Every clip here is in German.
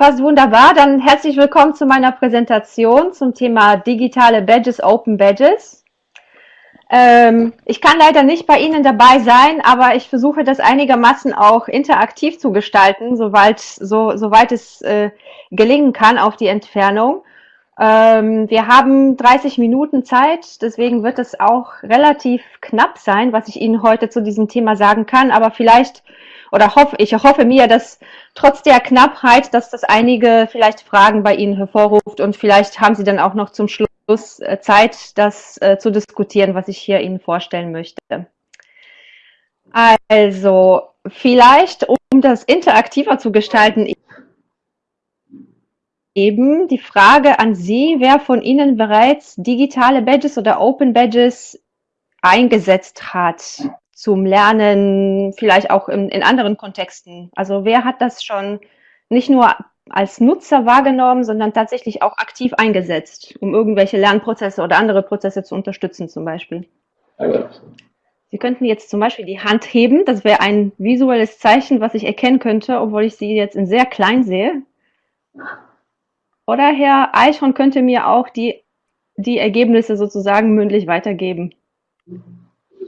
passt wunderbar. Dann herzlich willkommen zu meiner Präsentation zum Thema digitale Badges, Open Badges. Ähm, ich kann leider nicht bei Ihnen dabei sein, aber ich versuche das einigermaßen auch interaktiv zu gestalten, soweit, so, soweit es äh, gelingen kann auf die Entfernung. Ähm, wir haben 30 Minuten Zeit, deswegen wird es auch relativ knapp sein, was ich Ihnen heute zu diesem Thema sagen kann, aber vielleicht oder hoffe, ich hoffe mir, dass trotz der Knappheit, dass das einige vielleicht Fragen bei Ihnen hervorruft und vielleicht haben Sie dann auch noch zum Schluss äh, Zeit, das äh, zu diskutieren, was ich hier Ihnen vorstellen möchte. Also, vielleicht, um das interaktiver zu gestalten, eben die Frage an Sie, wer von Ihnen bereits digitale Badges oder Open Badges eingesetzt hat zum Lernen, vielleicht auch in, in anderen Kontexten. Also wer hat das schon nicht nur als Nutzer wahrgenommen, sondern tatsächlich auch aktiv eingesetzt, um irgendwelche Lernprozesse oder andere Prozesse zu unterstützen zum Beispiel. Sie könnten jetzt zum Beispiel die Hand heben, das wäre ein visuelles Zeichen, was ich erkennen könnte, obwohl ich sie jetzt in sehr klein sehe. Oder Herr Eichhorn könnte mir auch die, die Ergebnisse sozusagen mündlich weitergeben.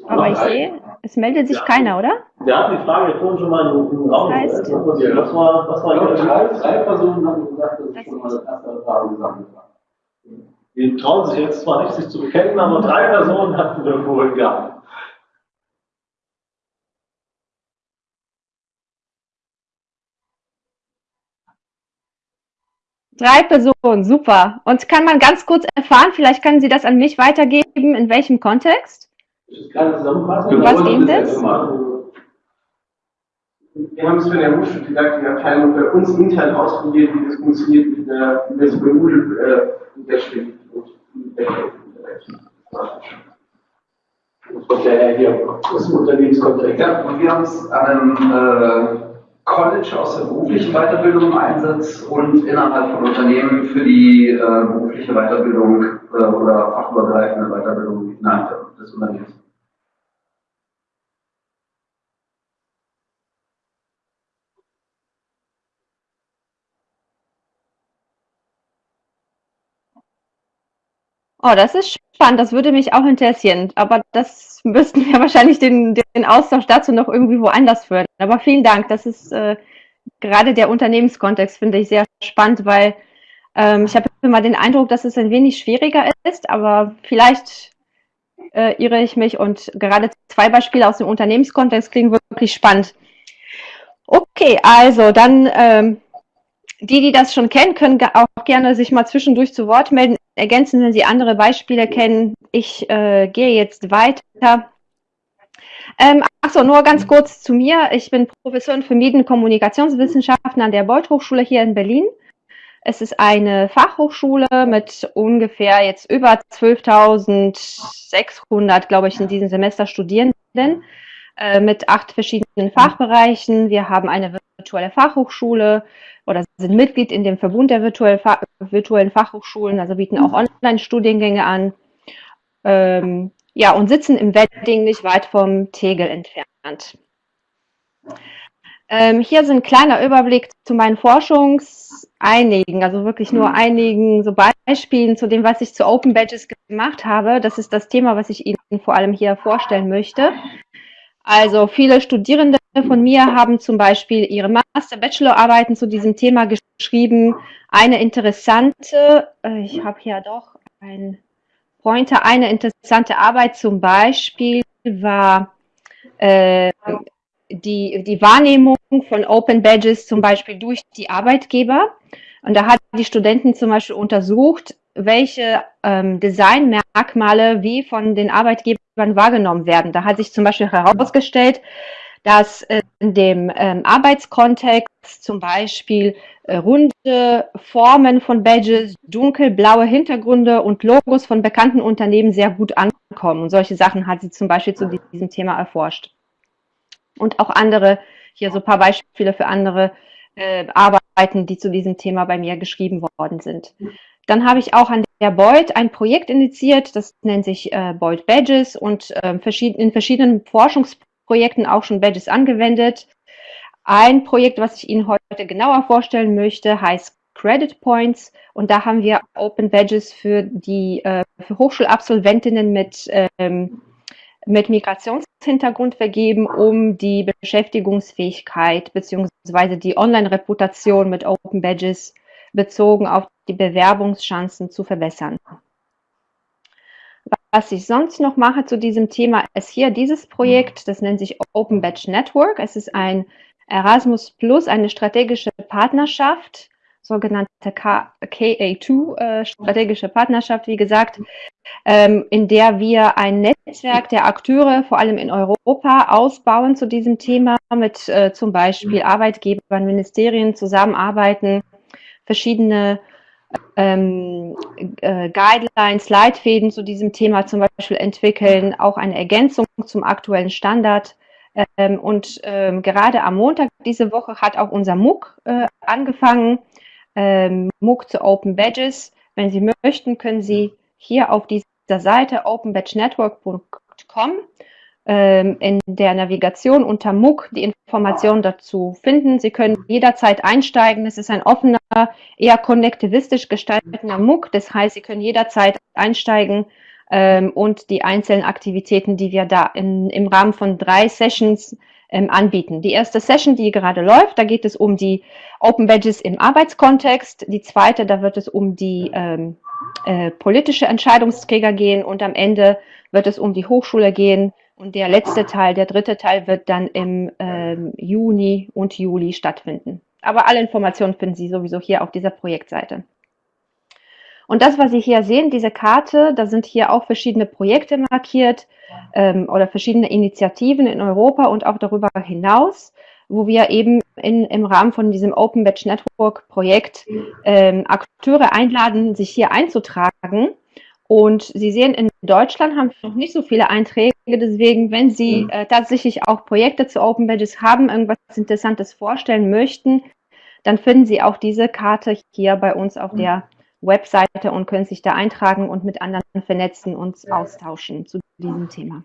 Aber ich sehe, es meldet sich ja. keiner, oder? Wir hatten die Frage vorhin schon mal im Raum. Das heißt, was war, was war ja, drei, drei Personen haben gesagt, dass sie schon mal das erste Erfahrung gesammelt haben. Die trauen sich jetzt zwar nicht, sich zu bekennen, aber drei Personen hatten wir vorhin gehabt. Drei Personen, super. Und kann man ganz kurz erfahren, vielleicht können Sie das an mich weitergeben, in welchem Kontext? Zusammenfassung. Was dient das? Wir haben es für der Hochschuldidaktik-Abteilung bei uns intern ausprobiert, wie das funktioniert mit der, mit der Moodle äh, unterschrift und Das kommt ja hier aus dem Unternehmenskontext. Ja, und wir haben es an einem äh, College aus der beruflichen Weiterbildung im Einsatz und innerhalb von Unternehmen für die äh, berufliche Weiterbildung äh, oder fachübergreifende Weiterbildung innerhalb des Unternehmens. Oh, das ist spannend. Das würde mich auch interessieren. Aber das müssten wir wahrscheinlich den, den Austausch dazu noch irgendwie woanders führen. Aber vielen Dank. Das ist äh, gerade der Unternehmenskontext, finde ich sehr spannend, weil ähm, ich habe immer den Eindruck, dass es ein wenig schwieriger ist, aber vielleicht äh, irre ich mich und gerade zwei Beispiele aus dem Unternehmenskontext klingen wirklich spannend. Okay, also dann ähm, die, die das schon kennen, können auch gerne sich mal zwischendurch zu Wort melden ergänzen, wenn Sie andere Beispiele kennen. Ich äh, gehe jetzt weiter. Ähm, Achso, nur ganz kurz zu mir. Ich bin Professorin für Medien- und Kommunikationswissenschaften an der Beuth Hochschule hier in Berlin. Es ist eine Fachhochschule mit ungefähr jetzt über 12.600, glaube ich, in diesem Semester Studierenden äh, mit acht verschiedenen Fachbereichen. Wir haben eine virtuelle Fachhochschule, oder sind Mitglied in dem Verbund der virtuell, virtuellen Fachhochschulen, also bieten auch Online-Studiengänge an. Ähm, ja, und sitzen im Wedding nicht weit vom Tegel entfernt. Ähm, hier sind ein kleiner Überblick zu meinen Forschungseinigen, also wirklich nur einigen so Beispielen zu dem, was ich zu Open Badges gemacht habe. Das ist das Thema, was ich Ihnen vor allem hier vorstellen möchte. Also viele Studierende von mir haben zum Beispiel ihre Master-Bachelor-Arbeiten zu diesem Thema geschrieben. Eine interessante, äh, ich habe hier doch ein Pointer, eine interessante Arbeit zum Beispiel war äh, die, die Wahrnehmung von Open Badges zum Beispiel durch die Arbeitgeber. Und da hat die Studenten zum Beispiel untersucht, welche ähm, Designmerkmale wie von den Arbeitgebern wahrgenommen werden. Da hat sich zum Beispiel herausgestellt, dass in dem ähm, Arbeitskontext zum Beispiel äh, runde Formen von Badges, dunkelblaue Hintergründe und Logos von bekannten Unternehmen sehr gut ankommen. Und solche Sachen hat sie zum Beispiel zu diesem Thema erforscht. Und auch andere, hier so ein paar Beispiele für andere äh, Arbeiten, die zu diesem Thema bei mir geschrieben worden sind. Dann habe ich auch an der Beuth ein Projekt initiiert, das nennt sich äh, Beuth Badges und äh, verschied in verschiedenen Forschungsprojekten auch schon Badges angewendet. Ein Projekt, was ich Ihnen heute genauer vorstellen möchte, heißt Credit Points und da haben wir Open Badges für die äh, für Hochschulabsolventinnen mit ähm, mit Migrationshintergrund vergeben, um die Beschäftigungsfähigkeit bzw. die Online-Reputation mit Open Badges bezogen auf die Bewerbungschancen zu verbessern. Was ich sonst noch mache zu diesem Thema, ist hier dieses Projekt, das nennt sich Open Badge Network. Es ist ein Erasmus Plus, eine strategische Partnerschaft sogenannte KA2, äh, strategische Partnerschaft, wie gesagt, ähm, in der wir ein Netzwerk der Akteure, vor allem in Europa, ausbauen zu diesem Thema, mit äh, zum Beispiel Arbeitgebern, Ministerien zusammenarbeiten, verschiedene ähm, äh, Guidelines, Leitfäden zu diesem Thema zum Beispiel entwickeln, auch eine Ergänzung zum aktuellen Standard. Ähm, und ähm, gerade am Montag diese Woche hat auch unser MOOC äh, angefangen ähm, MOOC zu Open Badges. Wenn Sie möchten, können Sie hier auf dieser Seite openbadgenetwork.com in der Navigation unter MOOC die Informationen dazu finden. Sie können jederzeit einsteigen. Es ist ein offener, eher konnektivistisch gestalteter MOOC. Das heißt, Sie können jederzeit einsteigen ähm, und die einzelnen Aktivitäten, die wir da in, im Rahmen von drei Sessions ähm, anbieten. Die erste Session, die gerade läuft, da geht es um die Open Badges im Arbeitskontext. Die zweite, da wird es um die ähm, äh, politische Entscheidungsträger gehen und am Ende wird es um die Hochschule gehen. Und der letzte Teil, der dritte Teil, wird dann im ähm, Juni und Juli stattfinden. Aber alle Informationen finden Sie sowieso hier auf dieser Projektseite. Und das, was Sie hier sehen, diese Karte, da sind hier auch verschiedene Projekte markiert ähm, oder verschiedene Initiativen in Europa und auch darüber hinaus, wo wir eben in, im Rahmen von diesem Open Batch Network Projekt ähm, Akteure einladen, sich hier einzutragen. Und Sie sehen, in Deutschland haben wir noch nicht so viele Einträge. Deswegen, wenn Sie äh, tatsächlich auch Projekte zu Open Badges haben, irgendwas Interessantes vorstellen möchten, dann finden Sie auch diese Karte hier bei uns auf der Webseite und können sich da eintragen und mit anderen vernetzen und austauschen zu diesem Thema.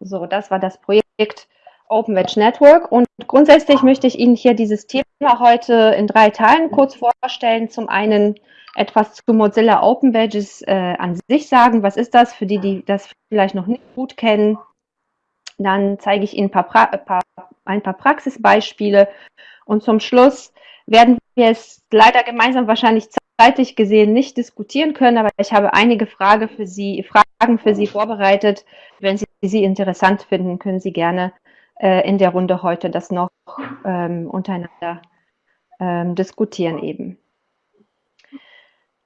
So, das war das Projekt Open Wedge Network und grundsätzlich möchte ich Ihnen hier dieses Thema heute in drei Teilen kurz vorstellen. Zum einen etwas zu Mozilla Open Badges äh, an sich sagen. Was ist das für die, die das vielleicht noch nicht gut kennen? Dann zeige ich Ihnen ein paar, pra paar, ein paar Praxisbeispiele und zum Schluss werden wir es leider gemeinsam wahrscheinlich zeitlich gesehen nicht diskutieren können, aber ich habe einige Frage für Sie, Fragen für Sie vorbereitet. Wenn Sie sie interessant finden, können Sie gerne äh, in der Runde heute das noch ähm, untereinander ähm, diskutieren eben.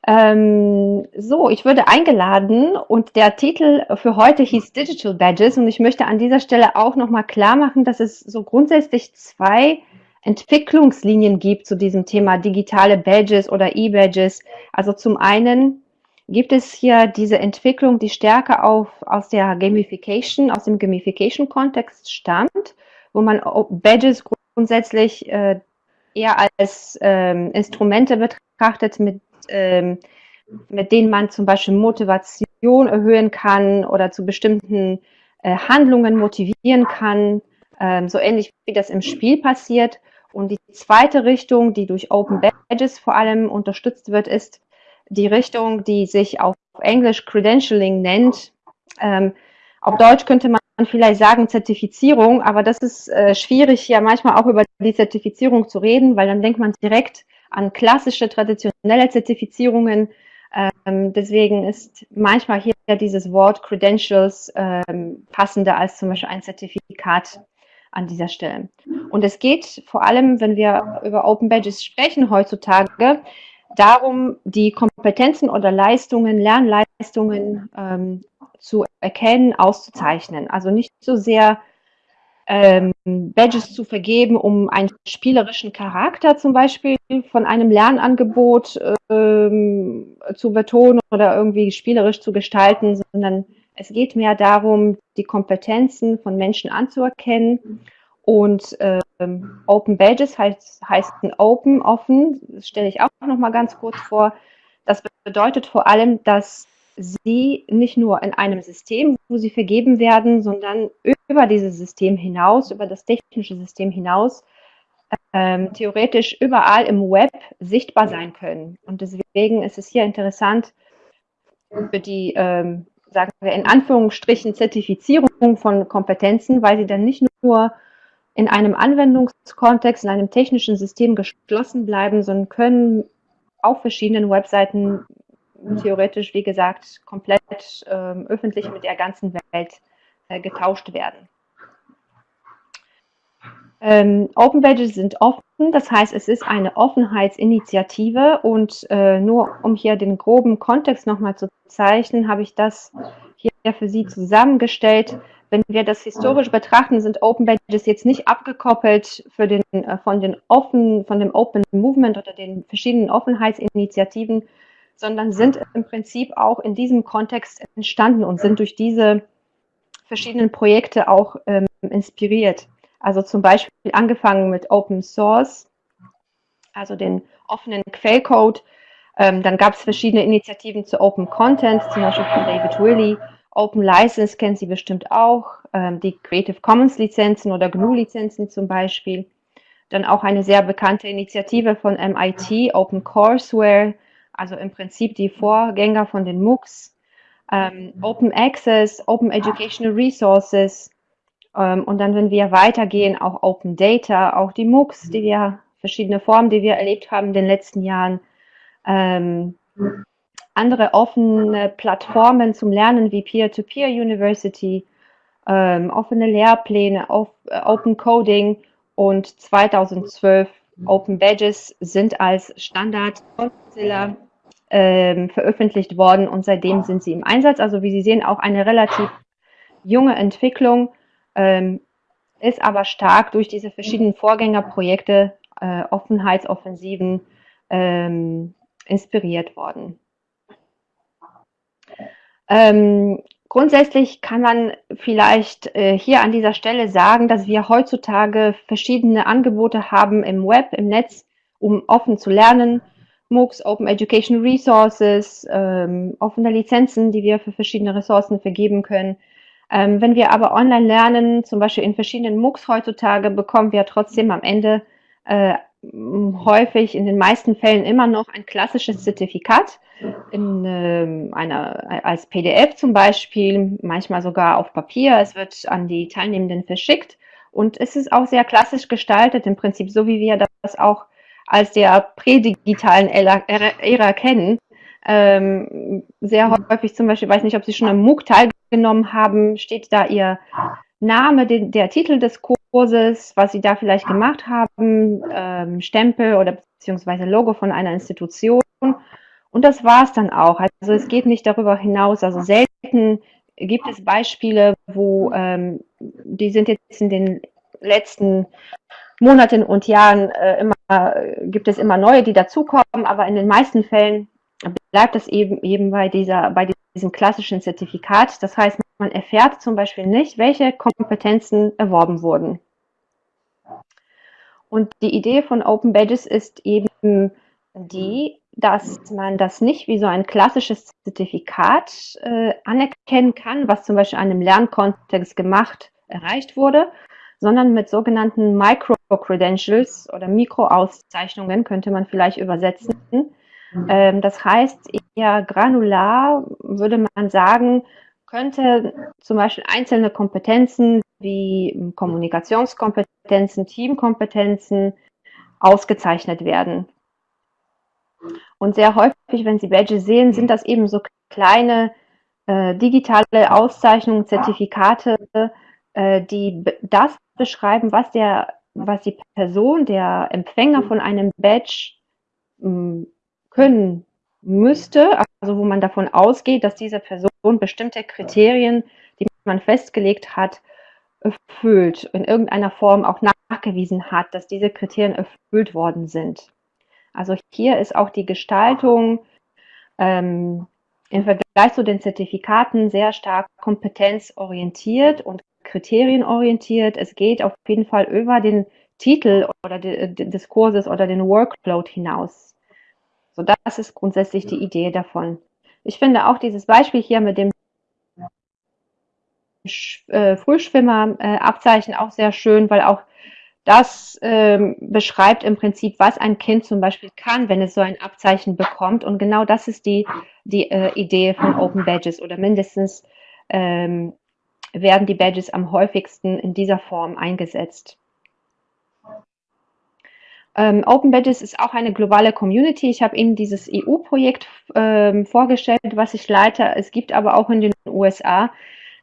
Ähm, so, ich würde eingeladen und der Titel für heute hieß Digital Badges und ich möchte an dieser Stelle auch nochmal klar machen, dass es so grundsätzlich zwei Entwicklungslinien gibt zu diesem Thema digitale Badges oder E-Badges. Also zum einen gibt es hier diese Entwicklung, die stärker auf, aus der Gamification, aus dem Gamification-Kontext stammt, wo man Badges grundsätzlich äh, eher als ähm, Instrumente betrachtet, mit, ähm, mit denen man zum Beispiel Motivation erhöhen kann oder zu bestimmten äh, Handlungen motivieren kann, ähm, so ähnlich wie das im Spiel passiert. Und die zweite Richtung, die durch Open Badges vor allem unterstützt wird, ist die Richtung, die sich auf Englisch Credentialing nennt. Ähm, auf Deutsch könnte man vielleicht sagen Zertifizierung, aber das ist äh, schwierig, ja manchmal auch über die Zertifizierung zu reden, weil dann denkt man direkt an klassische, traditionelle Zertifizierungen. Ähm, deswegen ist manchmal hier dieses Wort Credentials ähm, passender als zum Beispiel ein Zertifikat an dieser Stelle. Und es geht vor allem, wenn wir über Open Badges sprechen heutzutage, darum, die Kompetenzen oder Leistungen, Lernleistungen ähm, zu erkennen, auszuzeichnen. Also nicht so sehr ähm, Badges zu vergeben, um einen spielerischen Charakter zum Beispiel von einem Lernangebot ähm, zu betonen oder irgendwie spielerisch zu gestalten, sondern es geht mehr darum, die Kompetenzen von Menschen anzuerkennen. Und ähm, Open Badges heißt, heißt Open, offen, das stelle ich auch noch mal ganz kurz vor. Das bedeutet vor allem, dass sie nicht nur in einem System, wo sie vergeben werden, sondern über dieses System hinaus, über das technische System hinaus, ähm, theoretisch überall im Web sichtbar sein können. Und deswegen ist es hier interessant für die, ähm, sagen wir in Anführungsstrichen, Zertifizierung von Kompetenzen, weil sie dann nicht nur in einem Anwendungskontext, in einem technischen System geschlossen bleiben, sondern können auf verschiedenen Webseiten theoretisch, wie gesagt, komplett ähm, öffentlich mit der ganzen Welt getauscht werden. Ähm, Open Badges sind offen, das heißt, es ist eine Offenheitsinitiative und äh, nur um hier den groben Kontext nochmal zu zeichnen, habe ich das hier für Sie zusammengestellt. Wenn wir das historisch betrachten, sind Open Badges jetzt nicht abgekoppelt für den, äh, von, den offen, von dem Open Movement oder den verschiedenen Offenheitsinitiativen, sondern sind im Prinzip auch in diesem Kontext entstanden und sind durch diese verschiedenen Projekte auch ähm, inspiriert. Also zum Beispiel angefangen mit Open Source, also den offenen Quellcode. Ähm, dann gab es verschiedene Initiativen zu Open Content, zum Beispiel von David Willey. Open License kennen Sie bestimmt auch, ähm, die Creative Commons Lizenzen oder GNU Lizenzen zum Beispiel. Dann auch eine sehr bekannte Initiative von MIT, Open Courseware, also im Prinzip die Vorgänger von den MOOCs. Ähm, Open Access, Open Educational Resources, ähm, und dann, wenn wir weitergehen, auch Open Data, auch die MOOCs, die wir, verschiedene Formen, die wir erlebt haben in den letzten Jahren. Ähm, andere offene Plattformen zum Lernen wie Peer-to-Peer -Peer University, ähm, offene Lehrpläne, auf, äh, Open Coding und 2012 Open Badges sind als Standard ähm, veröffentlicht worden und seitdem sind sie im Einsatz. Also wie Sie sehen, auch eine relativ junge Entwicklung ähm, ist aber stark durch diese verschiedenen Vorgängerprojekte, äh, Offenheitsoffensiven ähm, inspiriert worden. Ähm, grundsätzlich kann man vielleicht äh, hier an dieser Stelle sagen, dass wir heutzutage verschiedene Angebote haben im Web, im Netz, um offen zu lernen. MOOCs, Open Education Resources, ähm, offene Lizenzen, die wir für verschiedene Ressourcen vergeben können. Ähm, wenn wir aber online lernen, zum Beispiel in verschiedenen MOOCs heutzutage, bekommen wir trotzdem am Ende äh, häufig in den meisten Fällen immer noch ein klassisches Zertifikat in äh, einer, als PDF zum Beispiel, manchmal sogar auf Papier. Es wird an die Teilnehmenden verschickt und es ist auch sehr klassisch gestaltet, im Prinzip so wie wir das auch als der prädigitalen Ära, kennen. Ähm, sehr häufig zum Beispiel, weiß nicht, ob Sie schon am MOOC teilgenommen haben, steht da Ihr Name, den, der Titel des Kurses, was Sie da vielleicht gemacht haben, ähm, Stempel oder beziehungsweise Logo von einer Institution. Und das war es dann auch. Also es geht nicht darüber hinaus. Also selten gibt es Beispiele, wo ähm, die sind jetzt in den letzten Monaten und Jahren äh, immer, gibt es immer neue, die dazukommen, aber in den meisten Fällen bleibt es eben, eben bei, dieser, bei diesem klassischen Zertifikat. Das heißt, man erfährt zum Beispiel nicht, welche Kompetenzen erworben wurden. Und die Idee von Open Badges ist eben die, dass man das nicht wie so ein klassisches Zertifikat äh, anerkennen kann, was zum Beispiel in einem Lernkontext gemacht, erreicht wurde, sondern mit sogenannten Micro-Credentials oder Mikroauszeichnungen könnte man vielleicht übersetzen, Mhm. Ähm, das heißt, eher granular würde man sagen, könnte zum Beispiel einzelne Kompetenzen wie Kommunikationskompetenzen, Teamkompetenzen ausgezeichnet werden. Und sehr häufig, wenn Sie Badges sehen, sind das eben so kleine äh, digitale Auszeichnungen, Zertifikate, äh, die das beschreiben, was, der, was die Person, der Empfänger von einem Badge können müsste, also wo man davon ausgeht, dass diese Person bestimmte Kriterien, die man festgelegt hat, erfüllt, in irgendeiner Form auch nachgewiesen hat, dass diese Kriterien erfüllt worden sind. Also hier ist auch die Gestaltung ähm, im Vergleich zu den Zertifikaten sehr stark kompetenzorientiert und kriterienorientiert. Es geht auf jeden Fall über den Titel oder de, de, des Kurses oder den Workload hinaus. So, das ist grundsätzlich die Idee davon. Ich finde auch dieses Beispiel hier mit dem äh, Frühschwimmer-Abzeichen auch sehr schön, weil auch das ähm, beschreibt im Prinzip, was ein Kind zum Beispiel kann, wenn es so ein Abzeichen bekommt. Und genau das ist die, die äh, Idee von Open Badges oder mindestens ähm, werden die Badges am häufigsten in dieser Form eingesetzt. Ähm, Open Badges ist auch eine globale Community. Ich habe Ihnen dieses EU-Projekt ähm, vorgestellt, was ich leite. Es gibt aber auch in den USA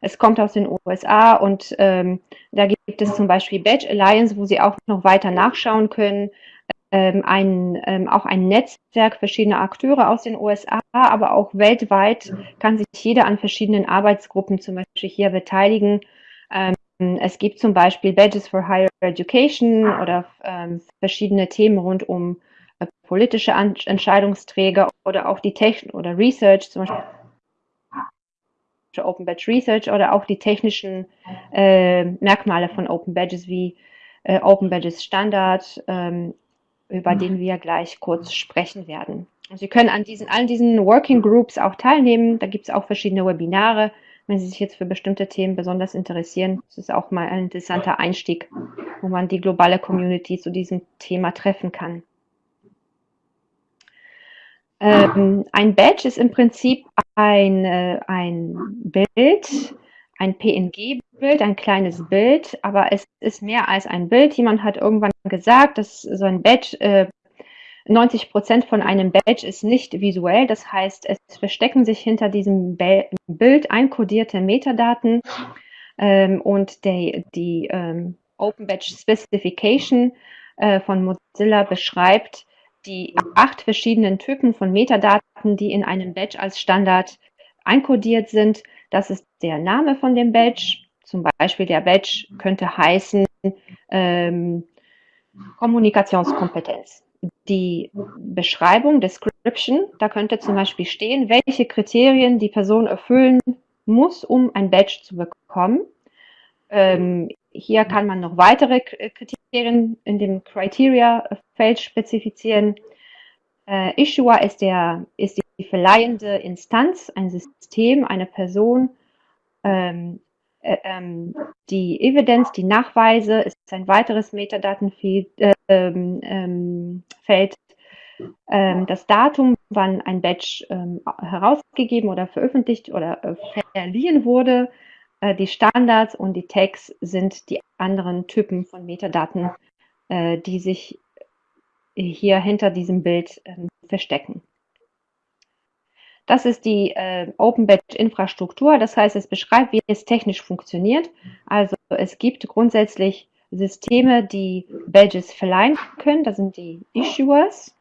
es kommt aus den USA und ähm, da gibt es zum Beispiel Badge Alliance, wo Sie auch noch weiter nachschauen können. Ähm, ein, ähm, auch ein Netzwerk verschiedener Akteure aus den USA, aber auch weltweit kann sich jeder an verschiedenen Arbeitsgruppen zum Beispiel hier beteiligen. Ähm, es gibt zum Beispiel Badges for Higher Education oder ähm, verschiedene Themen rund um äh, politische An Entscheidungsträger oder auch die Technik oder Research, zum Beispiel Open Badge Research oder auch die technischen äh, Merkmale von Open Badges wie äh, Open Badges Standard, ähm, über mhm. den wir gleich kurz sprechen werden. Sie können an diesen, allen diesen Working Groups auch teilnehmen. Da gibt es auch verschiedene Webinare. Wenn Sie sich jetzt für bestimmte Themen besonders interessieren, das ist auch mal ein interessanter Einstieg, wo man die globale Community zu diesem Thema treffen kann. Ähm, ein Badge ist im Prinzip ein, äh, ein Bild, ein PNG-Bild, ein kleines Bild, aber es ist mehr als ein Bild. Jemand hat irgendwann gesagt, dass so ein Badge, äh, 90 Prozent von einem Badge ist nicht visuell. Das heißt, es verstecken sich hinter diesem Bild einkodierte Metadaten ähm, und der, die ähm, Open Badge Specification äh, von Mozilla beschreibt, die acht verschiedenen Typen von Metadaten, die in einem Badge als Standard einkodiert sind. Das ist der Name von dem Badge. Zum Beispiel der Badge könnte heißen ähm, Kommunikationskompetenz. Die Beschreibung, Description, da könnte zum Beispiel stehen, welche Kriterien die Person erfüllen muss, um ein Badge zu bekommen. Ähm, hier kann man noch weitere Kriterien in dem Criteria-Feld spezifizieren. Äh, Issuer ist, der, ist die verleihende Instanz, ein System, eine Person. Ähm, äh, ähm, die Evidenz, die Nachweise ist ein weiteres Metadatenfeld. Äh, ähm, ähm, ähm, das Datum, wann ein Badge ähm, herausgegeben oder veröffentlicht oder äh, verliehen wurde, äh, die Standards und die Tags sind die anderen Typen von Metadaten, äh, die sich hier hinter diesem Bild äh, verstecken. Das ist die äh, Open Badge Infrastruktur. Das heißt, es beschreibt, wie es technisch funktioniert. Also es gibt grundsätzlich Systeme, die Badges verleihen können. Das sind die Issuers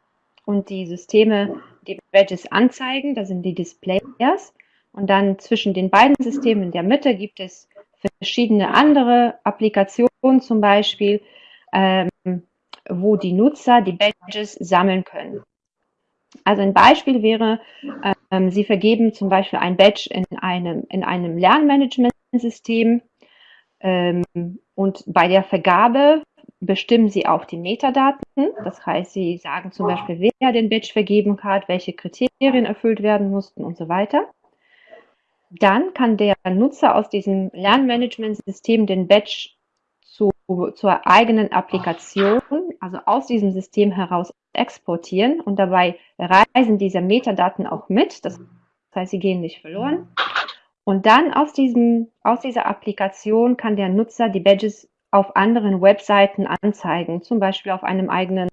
und die Systeme, die Badges anzeigen. Das sind die Displayers. Und dann zwischen den beiden Systemen in der Mitte gibt es verschiedene andere Applikationen zum Beispiel, ähm, wo die Nutzer die Badges sammeln können. Also ein Beispiel wäre, ähm, Sie vergeben zum Beispiel ein Badge in einem, in einem Lernmanagementsystem ähm, und bei der Vergabe bestimmen Sie auch die Metadaten. Das heißt, Sie sagen zum Beispiel, wer den Badge vergeben hat, welche Kriterien erfüllt werden mussten und so weiter. Dann kann der Nutzer aus diesem Lernmanagementsystem den Badge zu, zur eigenen Applikation, also aus diesem System heraus exportieren und dabei reisen diese Metadaten auch mit. Das heißt, sie gehen nicht verloren. Und dann aus, diesem, aus dieser Applikation kann der Nutzer die Badges auf anderen Webseiten anzeigen, zum Beispiel auf einem eigenen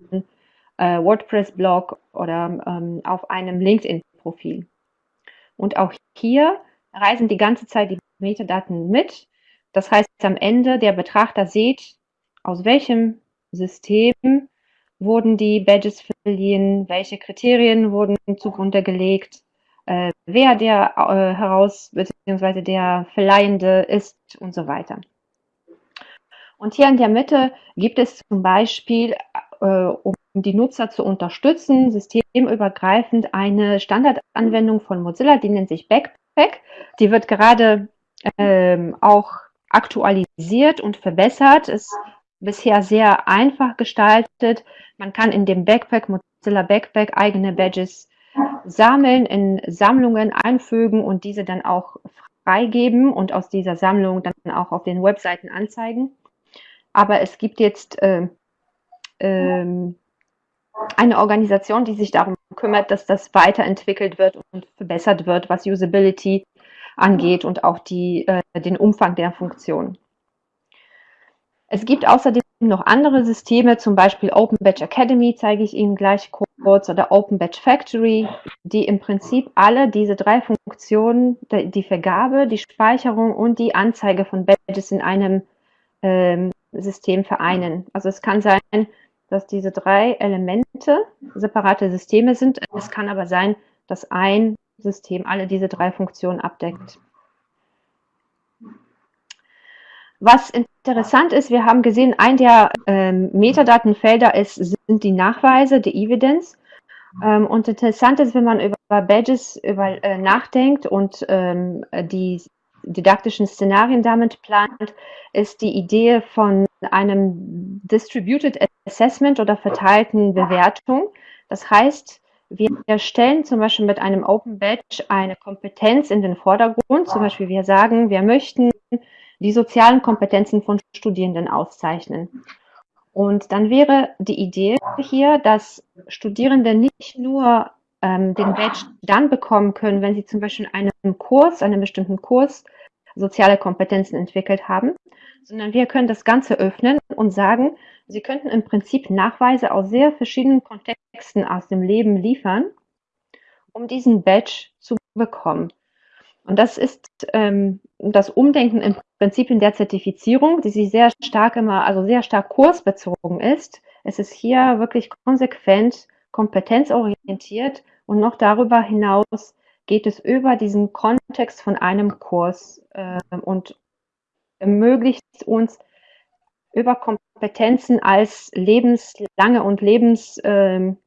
äh, WordPress-Blog oder ähm, auf einem LinkedIn-Profil. Und auch hier reisen die ganze Zeit die Metadaten mit. Das heißt, am Ende der Betrachter sieht, aus welchem System wurden die Badges verliehen, welche Kriterien wurden zugrunde gelegt, äh, wer der äh, heraus bzw. der Verleihende ist und so weiter. Und hier in der Mitte gibt es zum Beispiel, äh, um die Nutzer zu unterstützen, systemübergreifend eine Standardanwendung von Mozilla, die nennt sich Backpack. Die wird gerade ähm, auch aktualisiert und verbessert. Ist bisher sehr einfach gestaltet. Man kann in dem Backpack, Mozilla Backpack, eigene Badges sammeln, in Sammlungen einfügen und diese dann auch freigeben und aus dieser Sammlung dann auch auf den Webseiten anzeigen. Aber es gibt jetzt äh, ähm, eine Organisation, die sich darum kümmert, dass das weiterentwickelt wird und verbessert wird, was Usability angeht und auch die, äh, den Umfang der Funktion. Es gibt außerdem noch andere Systeme, zum Beispiel Open Batch Academy, zeige ich Ihnen gleich kurz, oder Open Batch Factory, die im Prinzip alle diese drei Funktionen, die Vergabe, die Speicherung und die Anzeige von Badges in einem ähm, System vereinen. Also es kann sein, dass diese drei Elemente separate Systeme sind. Es kann aber sein, dass ein System alle diese drei Funktionen abdeckt. Was interessant ist, wir haben gesehen, ein der ähm, Metadatenfelder ist, sind die Nachweise, die Evidence. Ähm, und interessant ist, wenn man über Badges über, äh, nachdenkt und ähm, die didaktischen Szenarien damit plant, ist die Idee von einem Distributed Assessment oder verteilten Bewertung. Das heißt, wir stellen zum Beispiel mit einem Open Badge eine Kompetenz in den Vordergrund. Zum Beispiel wir sagen, wir möchten die sozialen Kompetenzen von Studierenden auszeichnen. Und dann wäre die Idee hier, dass Studierende nicht nur ähm, den Badge dann bekommen können, wenn sie zum Beispiel in einem Kurs, einem bestimmten Kurs, soziale Kompetenzen entwickelt haben, sondern wir können das Ganze öffnen und sagen, Sie könnten im Prinzip Nachweise aus sehr verschiedenen Kontexten aus dem Leben liefern, um diesen Badge zu bekommen. Und das ist ähm, das Umdenken im Prinzip in der Zertifizierung, die sich sehr stark immer, also sehr stark kursbezogen ist. Es ist hier wirklich konsequent, kompetenzorientiert und noch darüber hinaus geht es über diesen Kontext von einem Kurs äh, und ermöglicht uns über Kompetenzen als lebenslange und lebensweite ähm,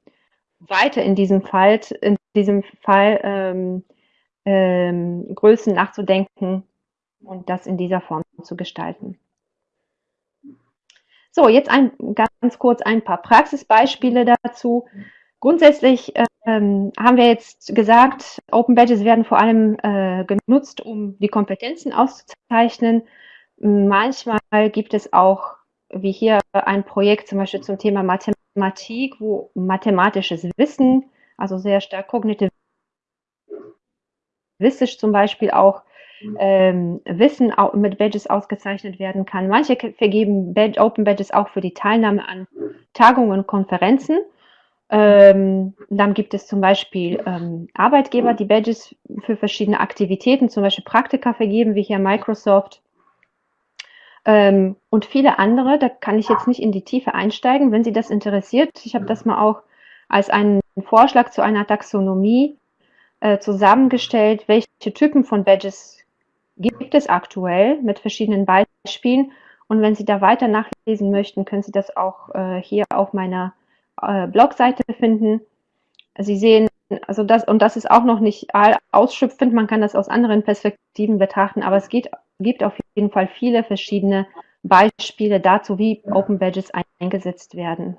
in diesem Fall, in diesem Fall ähm, ähm, Größen nachzudenken und das in dieser Form zu gestalten. So, jetzt ein, ganz kurz ein paar Praxisbeispiele dazu. Grundsätzlich ähm, haben wir jetzt gesagt, Open Badges werden vor allem äh, genutzt, um die Kompetenzen auszuzeichnen. Manchmal gibt es auch, wie hier, ein Projekt zum Beispiel zum Thema Mathematik, wo mathematisches Wissen, also sehr stark kognitiv zum Beispiel auch ähm, Wissen mit Badges ausgezeichnet werden kann. Manche vergeben Badge, Open Badges auch für die Teilnahme an Tagungen und Konferenzen. Ähm, dann gibt es zum Beispiel ähm, Arbeitgeber, die Badges für verschiedene Aktivitäten, zum Beispiel Praktika vergeben, wie hier Microsoft. Ähm, und viele andere, da kann ich jetzt nicht in die Tiefe einsteigen, wenn Sie das interessiert. Ich habe das mal auch als einen Vorschlag zu einer Taxonomie äh, zusammengestellt, welche Typen von Badges gibt es aktuell mit verschiedenen Beispielen. Und wenn Sie da weiter nachlesen möchten, können Sie das auch äh, hier auf meiner äh, Blogseite finden. Sie sehen, also das, und das ist auch noch nicht ausschöpfend, man kann das aus anderen Perspektiven betrachten, aber es geht, gibt auf jeden Fall viele verschiedene Beispiele dazu, wie Open Badges eingesetzt werden.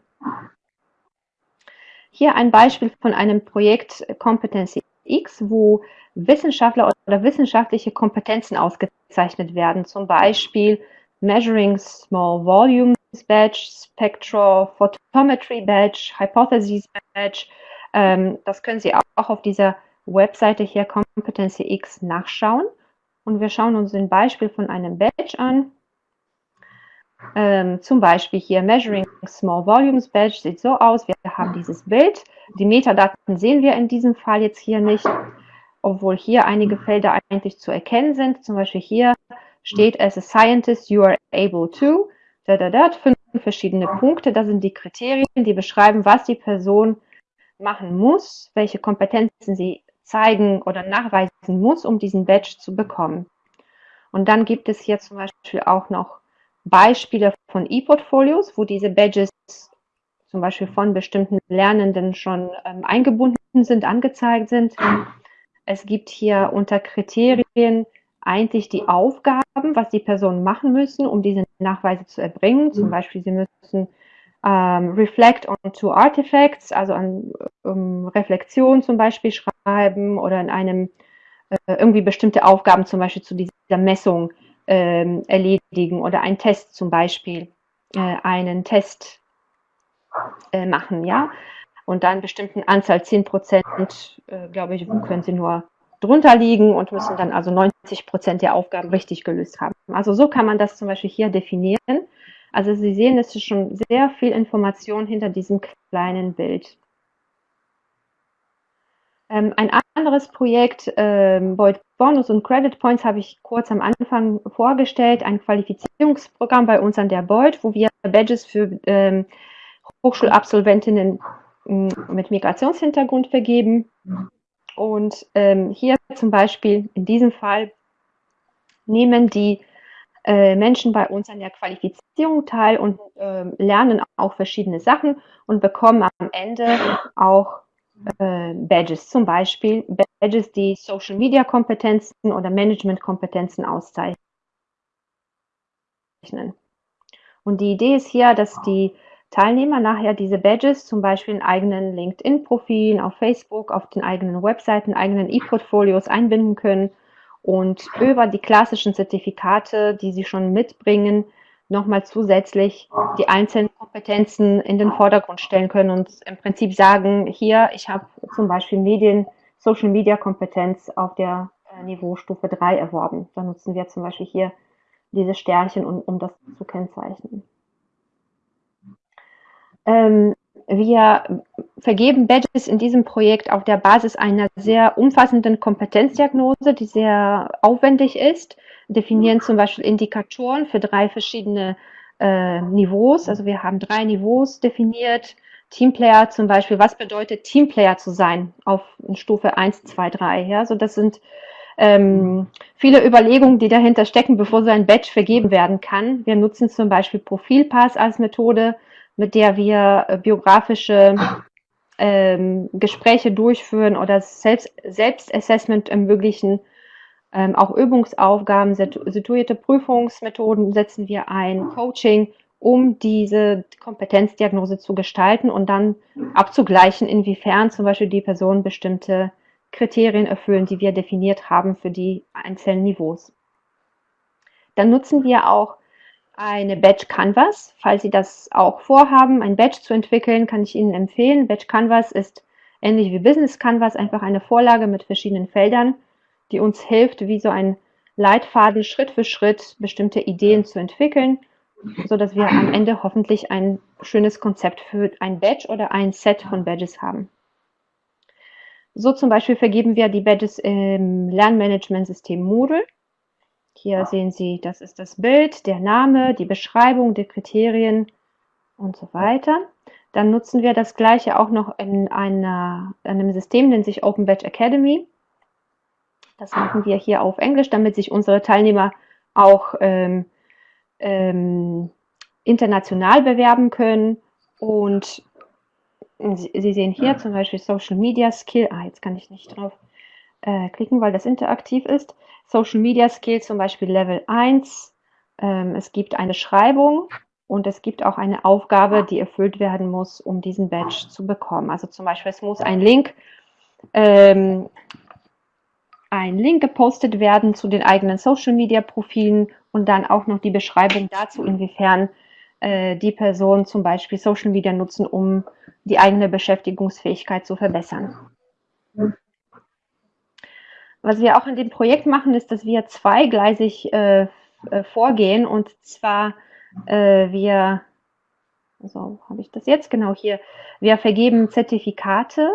Hier ein Beispiel von einem Projekt Competency X, wo Wissenschaftler oder wissenschaftliche Kompetenzen ausgezeichnet werden, zum Beispiel Measuring Small Volumes Badge, Spectrophotometry Badge, Hypotheses Badge. Ähm, das können Sie auch auf dieser Webseite hier Competency X nachschauen. Und wir schauen uns ein Beispiel von einem Badge an. Ähm, zum Beispiel hier Measuring Small Volumes Badge sieht so aus. Wir haben dieses Bild. Die Metadaten sehen wir in diesem Fall jetzt hier nicht, obwohl hier einige Felder eigentlich zu erkennen sind. Zum Beispiel hier steht, as a scientist you are able to, da, da, da, fünf verschiedene Punkte. Das sind die Kriterien, die beschreiben, was die Person machen muss, welche Kompetenzen sie zeigen oder nachweisen muss, um diesen Badge zu bekommen. Und dann gibt es hier zum Beispiel auch noch Beispiele von E-Portfolios, wo diese Badges zum Beispiel von bestimmten Lernenden schon ähm, eingebunden sind, angezeigt sind. Es gibt hier unter Kriterien eigentlich die Aufgaben, was die Personen machen müssen, um diese Nachweise zu erbringen. Zum Beispiel, sie müssen ähm, Reflect on two Artifacts, also an um Reflexion zum Beispiel schreiben oder in einem äh, irgendwie bestimmte Aufgaben zum Beispiel zu dieser Messung ähm, erledigen oder einen Test zum Beispiel, äh, einen Test äh, machen, ja. Und dann bestimmten Anzahl, 10 Prozent, äh, glaube ich, können sie nur drunter liegen und müssen dann also 90 Prozent der Aufgaben richtig gelöst haben. Also so kann man das zum Beispiel hier definieren. Also Sie sehen, es ist schon sehr viel Information hinter diesem kleinen Bild. Ähm, ein anderes Projekt, ähm, Void Bonus und Credit Points, habe ich kurz am Anfang vorgestellt. Ein Qualifizierungsprogramm bei uns an der Boyd, wo wir Badges für ähm, Hochschulabsolventinnen mit Migrationshintergrund vergeben. Und ähm, hier zum Beispiel in diesem Fall nehmen die äh, Menschen bei uns an der Qualifizierung teil und äh, lernen auch verschiedene Sachen und bekommen am Ende auch äh, Badges, zum Beispiel Badges, die Social Media Kompetenzen oder Management Kompetenzen auszeichnen. Und die Idee ist hier, dass die Teilnehmer nachher diese Badges zum Beispiel in eigenen LinkedIn-Profilen, auf Facebook, auf den eigenen Webseiten, eigenen E-Portfolios einbinden können und über die klassischen Zertifikate, die sie schon mitbringen, nochmal zusätzlich die einzelnen Kompetenzen in den Vordergrund stellen können und im Prinzip sagen, hier, ich habe zum Beispiel Medien, Social Media Kompetenz auf der äh, Niveaustufe 3 erworben. Da nutzen wir zum Beispiel hier diese Sternchen, um, um das zu kennzeichnen. Ähm, wir vergeben Badges in diesem Projekt auf der Basis einer sehr umfassenden Kompetenzdiagnose, die sehr aufwendig ist, definieren zum Beispiel Indikatoren für drei verschiedene äh, Niveaus. Also wir haben drei Niveaus definiert. Teamplayer zum Beispiel, was bedeutet Teamplayer zu sein auf Stufe 1, 2, 3? Ja, so das sind ähm, viele Überlegungen, die dahinter stecken, bevor so ein Badge vergeben werden kann. Wir nutzen zum Beispiel Profilpass als Methode, mit der wir äh, biografische ähm, Gespräche durchführen oder Selbst Selbstassessment ermöglichen. Ähm, auch Übungsaufgaben, situierte Prüfungsmethoden setzen wir ein, Coaching, um diese Kompetenzdiagnose zu gestalten und dann abzugleichen, inwiefern zum Beispiel die Personen bestimmte Kriterien erfüllen, die wir definiert haben für die einzelnen Niveaus. Dann nutzen wir auch eine Badge Canvas. Falls Sie das auch vorhaben, ein Badge zu entwickeln, kann ich Ihnen empfehlen. Badge Canvas ist ähnlich wie Business Canvas einfach eine Vorlage mit verschiedenen Feldern, die uns hilft, wie so ein Leitfaden Schritt für Schritt bestimmte Ideen zu entwickeln, so dass wir am Ende hoffentlich ein schönes Konzept für ein Badge oder ein Set von Badges haben. So zum Beispiel vergeben wir die Badges im Lernmanagementsystem Moodle. Hier sehen Sie, das ist das Bild, der Name, die Beschreibung, die Kriterien und so weiter. Dann nutzen wir das gleiche auch noch in einer, einem System, nennt sich Open Badge Academy. Das machen wir hier auf Englisch, damit sich unsere Teilnehmer auch ähm, ähm, international bewerben können. Und Sie, Sie sehen hier zum Beispiel Social Media Skill. Ah, jetzt kann ich nicht drauf äh, klicken, weil das interaktiv ist. Social Media Skill zum Beispiel Level 1. Ähm, es gibt eine Schreibung und es gibt auch eine Aufgabe, die erfüllt werden muss, um diesen Badge zu bekommen. Also zum Beispiel, es muss ein Link, ähm, ein Link gepostet werden zu den eigenen Social Media Profilen und dann auch noch die Beschreibung dazu, inwiefern äh, die Person zum Beispiel Social Media nutzen, um die eigene Beschäftigungsfähigkeit zu verbessern. Was wir auch in dem Projekt machen, ist, dass wir zweigleisig äh, äh, vorgehen. Und zwar äh, wir, so habe ich das jetzt? Genau hier, wir vergeben Zertifikate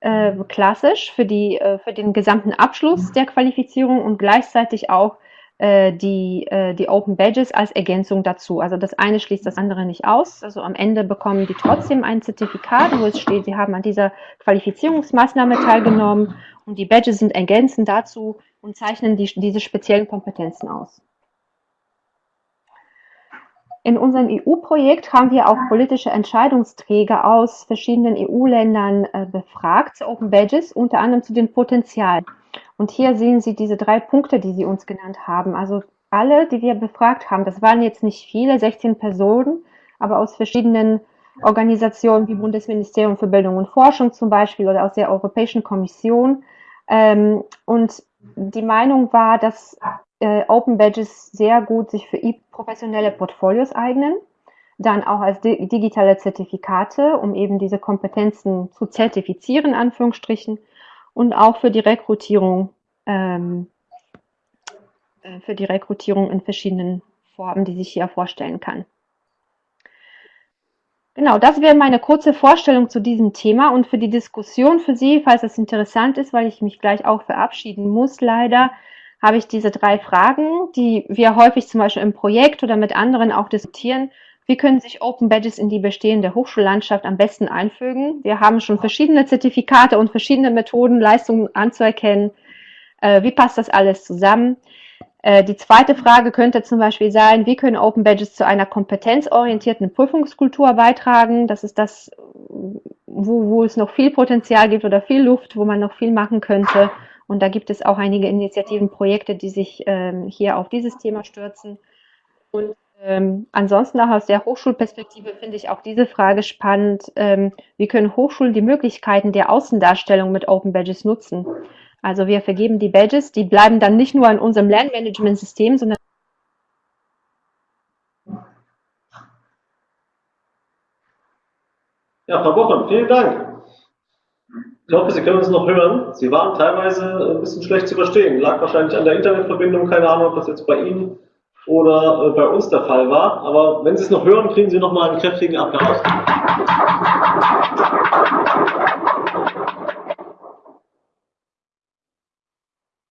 äh, klassisch für, die, äh, für den gesamten Abschluss der Qualifizierung und gleichzeitig auch die, äh, die Open Badges als Ergänzung dazu. Also das eine schließt das andere nicht aus. Also am Ende bekommen die trotzdem ein Zertifikat, wo es steht, sie haben an dieser Qualifizierungsmaßnahme teilgenommen und die Badges sind ergänzend dazu und zeichnen die, diese speziellen Kompetenzen aus. In unserem EU-Projekt haben wir auch politische Entscheidungsträger aus verschiedenen EU-Ländern äh, befragt zu Open Badges, unter anderem zu den Potenzialen. Und hier sehen Sie diese drei Punkte, die Sie uns genannt haben. Also alle, die wir befragt haben, das waren jetzt nicht viele, 16 Personen, aber aus verschiedenen Organisationen wie Bundesministerium für Bildung und Forschung zum Beispiel oder aus der Europäischen Kommission. Ähm, und die Meinung war, dass äh, Open Badges sehr gut sich für professionelle Portfolios eignen, dann auch als di digitale Zertifikate, um eben diese Kompetenzen zu zertifizieren, Anführungsstrichen, und auch für die Rekrutierung, ähm, äh, für die Rekrutierung in verschiedenen Formen, die sich hier vorstellen kann. Genau, das wäre meine kurze Vorstellung zu diesem Thema und für die Diskussion für Sie, falls das interessant ist, weil ich mich gleich auch verabschieden muss, leider, habe ich diese drei Fragen, die wir häufig zum Beispiel im Projekt oder mit anderen auch diskutieren. Wie können sich Open Badges in die bestehende Hochschullandschaft am besten einfügen? Wir haben schon verschiedene Zertifikate und verschiedene Methoden, Leistungen anzuerkennen. Äh, wie passt das alles zusammen? Äh, die zweite Frage könnte zum Beispiel sein, wie können Open Badges zu einer kompetenzorientierten Prüfungskultur beitragen? Das ist das, wo, wo es noch viel Potenzial gibt oder viel Luft, wo man noch viel machen könnte. Und da gibt es auch einige Initiativen, Projekte, die sich ähm, hier auf dieses Thema stürzen. Und ähm, ansonsten auch aus der Hochschulperspektive finde ich auch diese Frage spannend. Ähm, wie können Hochschulen die Möglichkeiten der Außendarstellung mit Open Badges nutzen? Also wir vergeben die Badges, die bleiben dann nicht nur in unserem Lernmanagementsystem, sondern Ja, Frau Bochum, vielen Dank. Ich hoffe, Sie können uns noch hören. Sie waren teilweise ein bisschen schlecht zu verstehen. Lag wahrscheinlich an der Internetverbindung, keine Ahnung, ob das jetzt bei Ihnen oder äh, bei uns der Fall war. Aber wenn Sie es noch hören, kriegen Sie noch mal einen kräftigen Applaus.